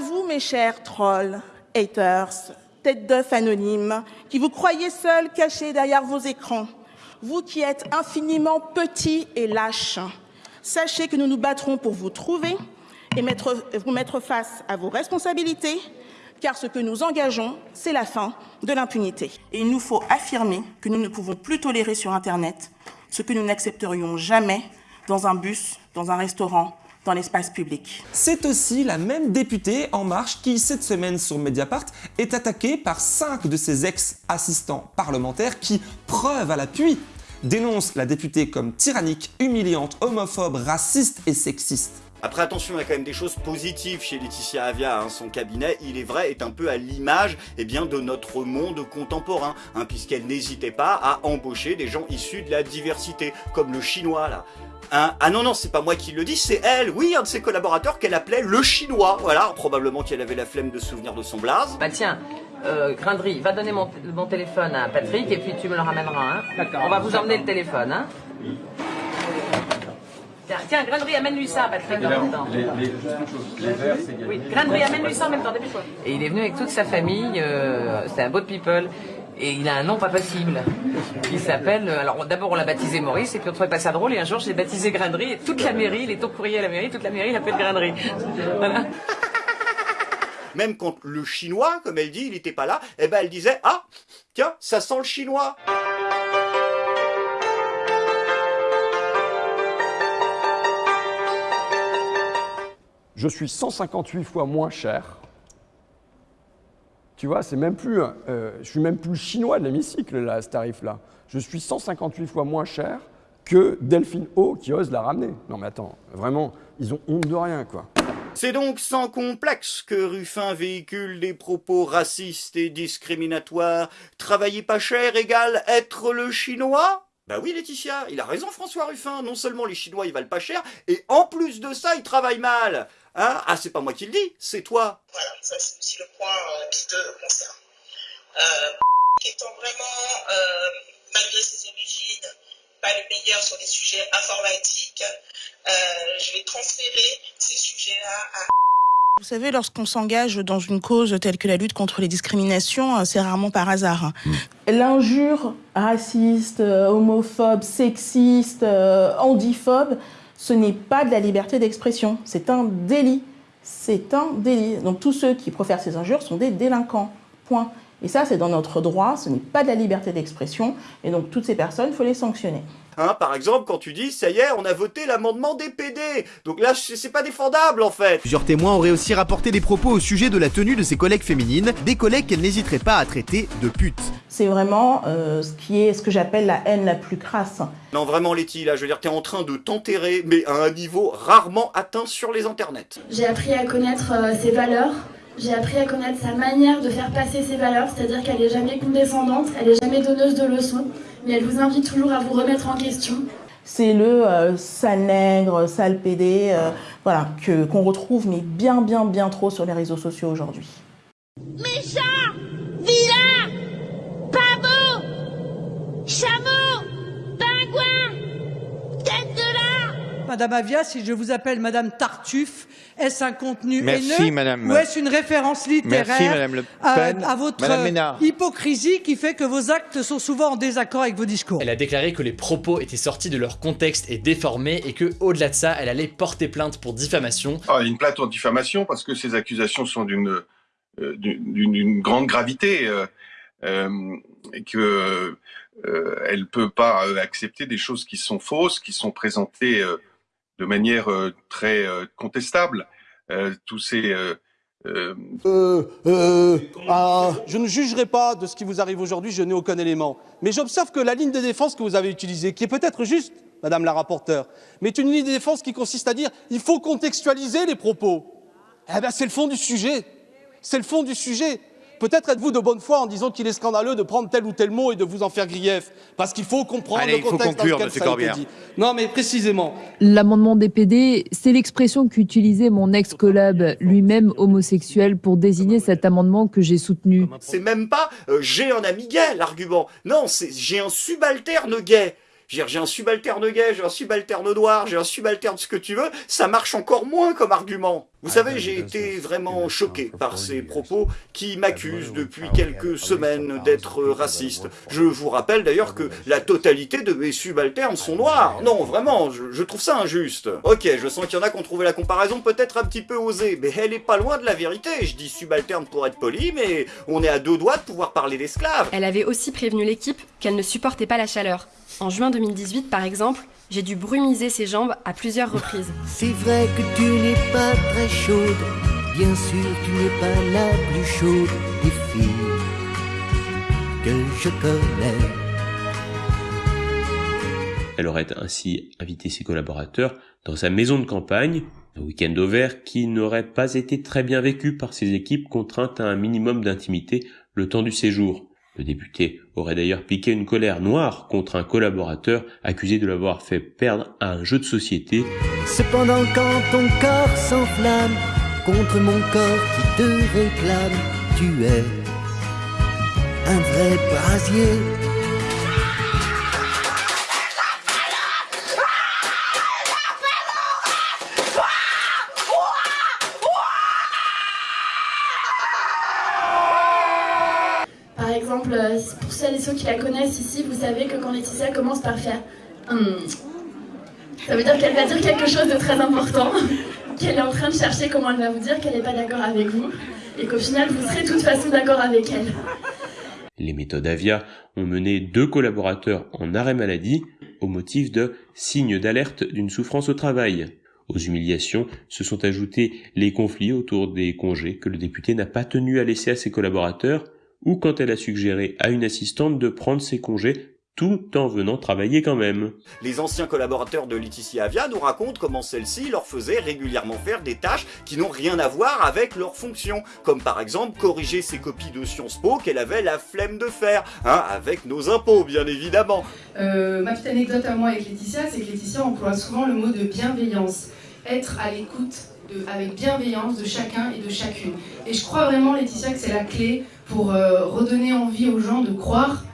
À vous, mes chers trolls, haters, têtes d'œufs anonymes, qui vous croyez seuls cachés derrière vos écrans, vous qui êtes infiniment petits et lâches, sachez que nous nous battrons pour vous trouver et vous mettre face à vos responsabilités, car ce que nous engageons, c'est la fin de l'impunité. Et il nous faut affirmer que nous ne pouvons plus tolérer sur Internet ce que nous n'accepterions jamais dans un bus, dans un restaurant, dans l'espace public. C'est aussi la même députée En Marche qui, cette semaine sur Mediapart, est attaquée par cinq de ses ex-assistants parlementaires qui, preuve à l'appui, dénoncent la députée comme tyrannique, humiliante, homophobe, raciste et sexiste. Après attention, il y a quand même des choses positives chez Laetitia Avia, hein. son cabinet, il est vrai, est un peu à l'image eh bien de notre monde contemporain, hein, puisqu'elle n'hésitait pas à embaucher des gens issus de la diversité, comme le chinois là. Hein ah non, non, c'est pas moi qui le dis, c'est elle, oui, un de ses collaborateurs qu'elle appelait le chinois, voilà, probablement qu'elle avait la flemme de souvenir de son blaze. Bah tiens, euh, Grindry, va donner mon, mon, téléphone à Patrick et puis tu me le ramèneras, hein D'accord. On va vous emmener le téléphone, hein Tiens, tiens Grindry, amène-lui ça, Patrick, en même temps. Les, les, les verres, c'est Oui, Grindry, amène-lui ça en même temps, dépêche-toi. Et il est venu avec toute sa famille, euh, c'est un beau people et il a un nom pas possible. Il s'appelle, euh, alors d'abord on l'a baptisé Maurice, et puis on trouvait pas ça drôle, et un jour j'ai baptisé Grainerie, et toute la mairie, il est au courrier à la mairie, toute la mairie l'appelle Grainerie. Voilà. Même quand le chinois, comme elle dit, il n'était pas là, eh ben elle disait, ah, tiens, ça sent le chinois. Je suis 158 fois moins cher tu vois, c'est même plus, euh, je suis même plus chinois de l'hémicycle là, ce tarif-là. Je suis 158 fois moins cher que Delphine O qui ose la ramener. Non mais attends, vraiment, ils ont honte de rien quoi. C'est donc sans complexe que Ruffin véhicule des propos racistes et discriminatoires. Travailler pas cher égale être le chinois? Bah oui Laetitia, il a raison François Ruffin, non seulement les Chinois ils valent pas cher, et en plus de ça ils travaillent mal. Hein? Ah c'est pas moi qui le dis, c'est toi. Voilà, ça c'est aussi le point euh, qui te concerne. Euh, étant vraiment, euh, malgré ses origines, pas le meilleur sur les sujets informatiques, euh, je vais transférer ces sujets-là à vous savez, lorsqu'on s'engage dans une cause telle que la lutte contre les discriminations, euh, c'est rarement par hasard. Hein. Mm. L'injure raciste, homophobe, sexiste, euh, handiphobe, ce n'est pas de la liberté d'expression, c'est un délit. C'est un délit. Donc tous ceux qui profèrent ces injures sont des délinquants. Point. Et ça, c'est dans notre droit, ce n'est pas de la liberté d'expression. Et donc toutes ces personnes, il faut les sanctionner. Hein, par exemple, quand tu dis, ça y est, on a voté l'amendement des PD. Donc là, c'est pas défendable en fait. Plusieurs témoins auraient aussi rapporté des propos au sujet de la tenue de ses collègues féminines, des collègues qu'elle n'hésiterait pas à traiter de putes. C'est vraiment euh, ce qui est ce que j'appelle la haine la plus crasse. Non, vraiment, Letty, là, je veux dire, t'es en train de t'enterrer, mais à un niveau rarement atteint sur les internets. J'ai appris à connaître euh, ses valeurs, j'ai appris à connaître sa manière de faire passer ses valeurs, c'est-à-dire qu'elle n'est jamais condescendante, elle n'est jamais donneuse de leçons, mais elle vous invite toujours à vous remettre en question. C'est le euh, sale nègre, sale pédé, euh, voilà, qu'on retrouve mais bien, bien, bien trop sur les réseaux sociaux aujourd'hui. Méchant, vilain, pavot, chameau, pingouin, tête de là. Madame Avia, si je vous appelle Madame Tartuffe, est-ce un contenu Merci, haineux madame. ou est-ce une référence littéraire Merci, madame Le Pen. à, à votre hypocrisie qui fait que vos actes sont souvent en désaccord avec vos discours Elle a déclaré que les propos étaient sortis de leur contexte et déformés et que, au-delà de ça, elle allait porter plainte pour diffamation. Ah, une plainte pour diffamation parce que ces accusations sont d'une euh, d'une grande gravité euh, euh, et que euh, elle peut pas euh, accepter des choses qui sont fausses, qui sont présentées euh, de manière euh, très euh, contestable. Euh, tous ces Euh, euh, ah, je ne jugerai pas de ce qui vous arrive aujourd'hui, je n'ai aucun élément. Mais j'observe que la ligne de défense que vous avez utilisée, qui est peut-être juste, Madame la rapporteure, mais est une ligne de défense qui consiste à dire il faut contextualiser les propos. Eh bien, c'est le fond du sujet. C'est le fond du sujet. Peut-être êtes-vous de bonne foi en disant qu'il est scandaleux de prendre tel ou tel mot et de vous en faire grief, parce qu'il faut comprendre Allez, le il faut contexte conclure, dans lequel monsieur ça a été dit. Non, mais précisément. L'amendement des PD, c'est l'expression qu'utilisait mon ex-collab, lui-même homosexuel, pour désigner cet amendement que j'ai soutenu. C'est même pas euh, j'ai un ami gay, l'argument. Non, c'est j'ai un subalterne gay. J'ai un subalterne gay, j'ai un subalterne noir, j'ai un subalterne ce que tu veux, ça marche encore moins comme argument. Vous savez, j'ai été vraiment choqué par ces propos qui m'accusent depuis quelques semaines d'être raciste. Je vous rappelle d'ailleurs que la totalité de mes subalternes sont noirs. Non, vraiment, je, trouve ça injuste. Ok, je sens qu'il y en a qui ont trouvé la comparaison peut-être un petit peu osée, mais elle est pas loin de la vérité. Je dis subalterne pour être poli, mais on est à deux doigts de pouvoir parler d'esclaves. Elle avait aussi prévenu l'équipe qu'elle ne supportait pas la chaleur. En juin 2018, par exemple, j'ai dû brumiser ses jambes à plusieurs reprises. C'est vrai que tu n'es pas très chaude, bien sûr tu n'es pas la plus chaude des filles que je connais. Elle aurait ainsi invité ses collaborateurs dans sa maison de campagne, un week-end au vert qui n'aurait pas été très bien vécu par ses équipes contraintes à un minimum d'intimité le temps du séjour. Le député aurait d'ailleurs piqué une colère noire contre un collaborateur accusé de l'avoir fait perdre à un jeu de société. Cependant quand ton corps s'enflamme contre mon corps qui te réclame, tu es un vrai brasier celles et ceux qui la connaissent ici, vous savez que quand Laetitia commence par faire hum, ça veut dire qu'elle va dire quelque chose de très important, qu'elle est en train de chercher comment elle va vous dire qu'elle n'est pas d'accord avec vous, et qu'au final, vous serez de toute façon d'accord avec elle. Les méthodes Avia ont mené deux collaborateurs en arrêt maladie au motif de signes d'alerte d'une souffrance au travail. Aux humiliations se sont ajoutés les conflits autour des congés que le député n'a pas tenu à laisser à ses collaborateurs ou quand elle a suggéré à une assistante de prendre ses congés tout en venant travailler quand même. Les anciens collaborateurs de Laetitia Avia nous racontent comment celle-ci leur faisait régulièrement faire des tâches qui n'ont rien à voir avec leur fonction, comme par exemple corriger ses copies de Sciences Po qu'elle avait la flemme de faire, hein, avec nos impôts bien évidemment. Euh, ma petite anecdote à moi avec Laetitia, c'est que Laetitia emploie souvent le mot de bienveillance, être à l'écoute avec bienveillance de chacun et de chacune. Et je crois vraiment, Laetitia, que c'est la clé pour euh, redonner envie aux gens de croire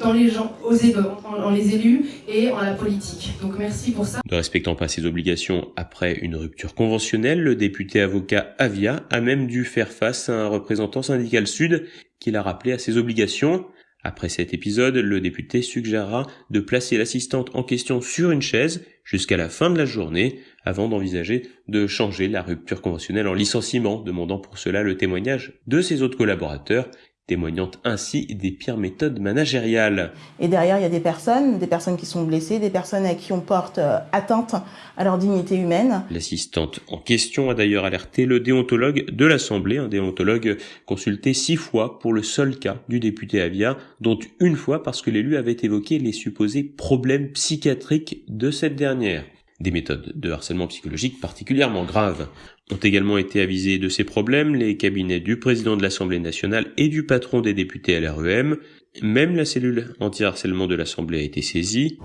dans les gens, aux élus, en, les élus et en la politique. Donc merci pour ça. Ne respectant pas ses obligations après une rupture conventionnelle, le député avocat Avia a même dû faire face à un représentant syndical sud qui l'a rappelé à ses obligations. Après cet épisode, le député suggérera de placer l'assistante en question sur une chaise jusqu'à la fin de la journée avant d'envisager de changer la rupture conventionnelle en licenciement, demandant pour cela le témoignage de ses autres collaborateurs témoignant ainsi des pires méthodes managériales. Et derrière, il y a des personnes, des personnes qui sont blessées, des personnes à qui on porte euh, atteinte à leur dignité humaine. L'assistante en question a d'ailleurs alerté le déontologue de l'Assemblée, un déontologue consulté six fois pour le seul cas du député Avia, dont une fois parce que l'élu avait évoqué les supposés problèmes psychiatriques de cette dernière. Des méthodes de harcèlement psychologique particulièrement graves ont également été avisés de ces problèmes les cabinets du président de l'Assemblée nationale et du patron des députés à l'REM. Même la cellule anti-harcèlement de l'Assemblée a été saisie.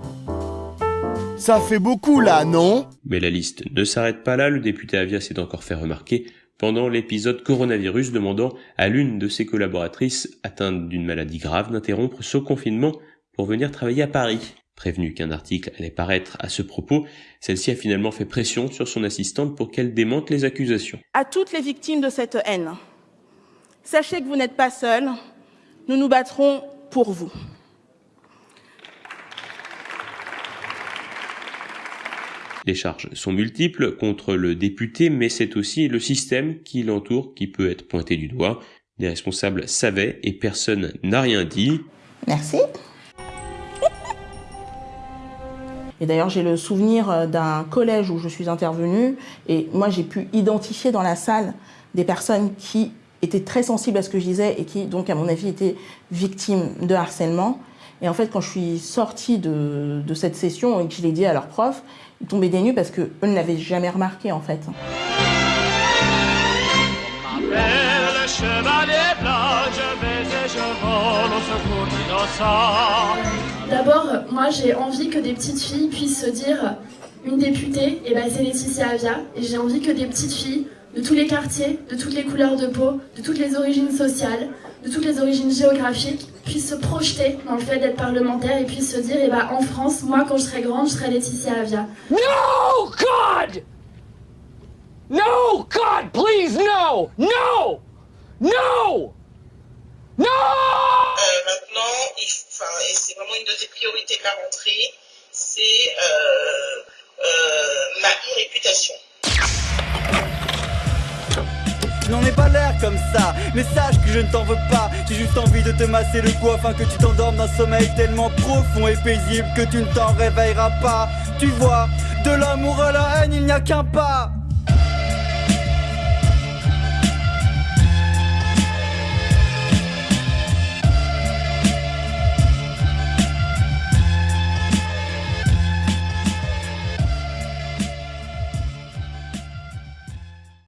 Ça fait beaucoup là, non? Mais la liste ne s'arrête pas là, le député Avia s'est encore fait remarquer pendant l'épisode coronavirus demandant à l'une de ses collaboratrices atteinte d'une maladie grave d'interrompre son confinement pour venir travailler à Paris. Prévenue qu'un article allait paraître à ce propos, celle-ci a finalement fait pression sur son assistante pour qu'elle démente les accusations. À toutes les victimes de cette haine, sachez que vous n'êtes pas seuls, nous nous battrons pour vous. Les charges sont multiples contre le député, mais c'est aussi le système qui l'entoure qui peut être pointé du doigt. Les responsables savaient et personne n'a rien dit. Merci. Et d'ailleurs, j'ai le souvenir euh, d'un collège où je suis intervenue et moi, j'ai pu identifier dans la salle des personnes qui étaient très sensibles à ce que je disais et qui, donc, à mon avis, étaient victimes de harcèlement. Et en fait, quand je suis sortie de, cette session et que je l'ai dit à leur prof, ils tombaient des nues parce qu'eux ne l'avaient jamais remarqué, en fait. D'abord, moi j'ai envie que des petites filles puissent se dire une députée, et eh ben c'est Laetitia Avia, et j'ai envie que des petites filles de tous les quartiers, de toutes les couleurs de peau, de toutes les origines sociales, de toutes les origines géographiques, puissent se projeter dans le fait d'être parlementaire et puissent se dire, eh ben, en France, moi, quand je serai grande, je serai Laetitia Avia. No, God! No, God, please, no! No! No! No! Tes priorités de la rentrée, c'est euh, euh, ma e-réputation. N'en ai pas l'air comme ça, mais sache que je ne t'en veux pas. J'ai juste envie de te masser le cou afin que tu t'endormes d'un sommeil tellement profond et paisible que tu ne t'en réveilleras pas. Tu vois, de l'amour à la haine, il n'y a qu'un pas.